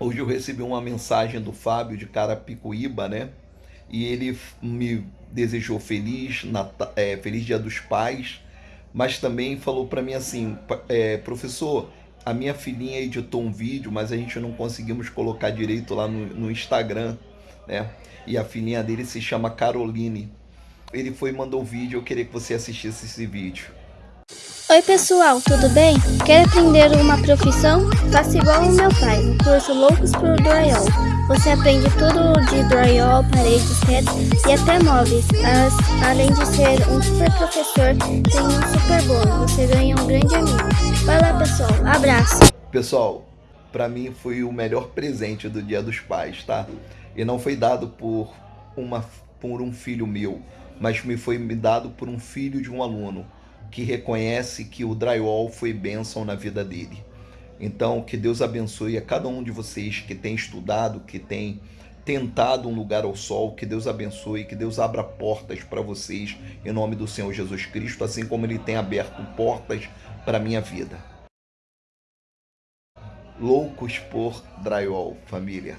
Hoje eu recebi uma mensagem do Fábio de Carapicuíba, né? E ele me desejou feliz, Natal, é, feliz Dia dos Pais, mas também falou para mim assim, é, professor, a minha filhinha editou um vídeo, mas a gente não conseguimos colocar direito lá no, no Instagram, né? E a filhinha dele se chama Caroline. Ele foi e mandou um vídeo, eu queria que você assistisse esse vídeo. Oi pessoal, tudo bem? Quer aprender uma profissão? Faça igual o meu pai, no curso Loucos por Drywall. Você aprende tudo de drywall, paredes, teto e até móveis. Além de ser um super professor, tem um super bônus. Você ganha um grande amigo. Vai lá pessoal, abraço! Pessoal, para mim foi o melhor presente do Dia dos Pais, tá? E não foi dado por, uma, por um filho meu, mas me foi dado por um filho de um aluno que reconhece que o drywall foi bênção na vida dele. Então, que Deus abençoe a cada um de vocês que tem estudado, que tem tentado um lugar ao sol, que Deus abençoe, que Deus abra portas para vocês em nome do Senhor Jesus Cristo, assim como Ele tem aberto portas para a minha vida. Loucos por drywall, família.